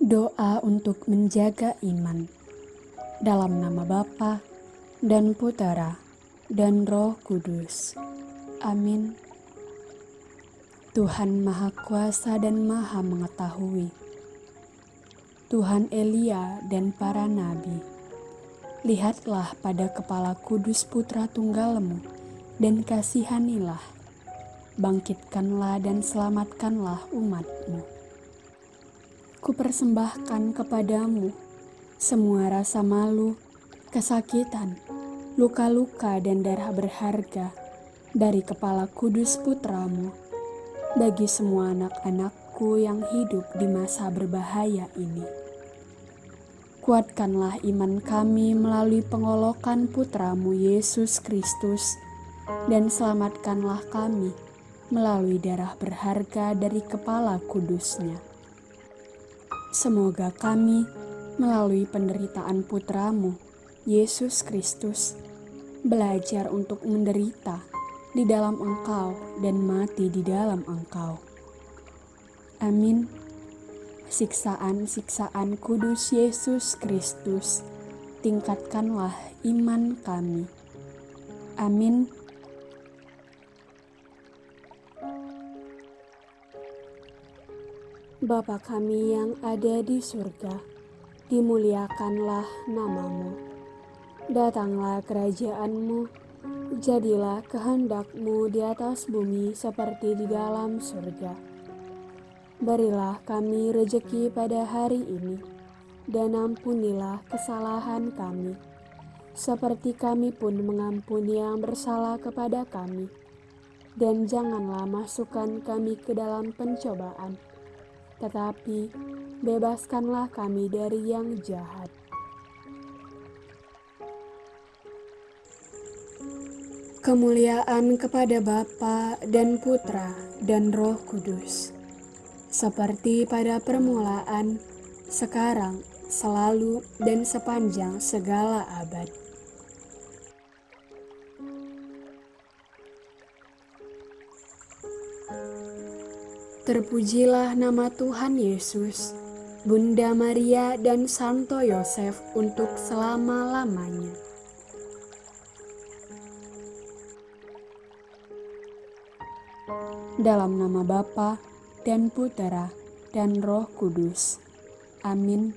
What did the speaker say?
Doa untuk menjaga iman. Dalam nama Bapa dan Putera dan Roh Kudus. Amin. Tuhan Maha Kuasa dan Maha Mengetahui. Tuhan Elia dan para nabi. Lihatlah pada kepala kudus putra tunggalmu dan kasihanilah. Bangkitkanlah dan selamatkanlah umatmu kupersembahkan kepadamu semua rasa malu, kesakitan, luka-luka dan darah berharga dari kepala kudus putramu bagi semua anak-anakku yang hidup di masa berbahaya ini. Kuatkanlah iman kami melalui pengolokan putramu Yesus Kristus dan selamatkanlah kami melalui darah berharga dari kepala kudusnya Semoga kami melalui penderitaan putramu, Yesus Kristus, belajar untuk menderita di dalam engkau dan mati di dalam engkau. Amin. Siksaan-siksaan kudus Yesus Kristus, tingkatkanlah iman kami. Amin. Bapa kami yang ada di surga, dimuliakanlah namamu. Datanglah kerajaanmu, jadilah kehendakmu di atas bumi seperti di dalam surga. Berilah kami rejeki pada hari ini, dan ampunilah kesalahan kami, seperti kami pun mengampuni yang bersalah kepada kami. Dan janganlah masukkan kami ke dalam pencobaan, tetapi bebaskanlah kami dari yang jahat. Kemuliaan kepada Bapa dan Putra dan Roh Kudus, seperti pada permulaan, sekarang, selalu, dan sepanjang segala abad. Terpujilah nama Tuhan Yesus, Bunda Maria dan Santo Yosef untuk selama-lamanya. Dalam nama Bapa dan Putera dan Roh Kudus. Amin.